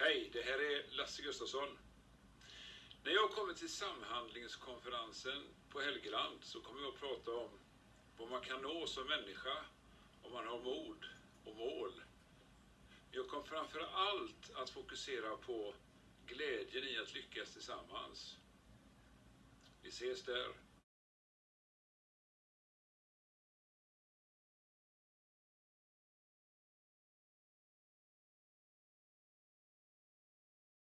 Hej, det här är Lasse Gustafsson. När jag kommer till samhandlingskonferensen på Helgeland så kommer jag att prata om vad man kan nå som människa om man har mod och mål. Jag kommer framför allt att fokusera på glädjen i att lyckas tillsammans. Vi ses där.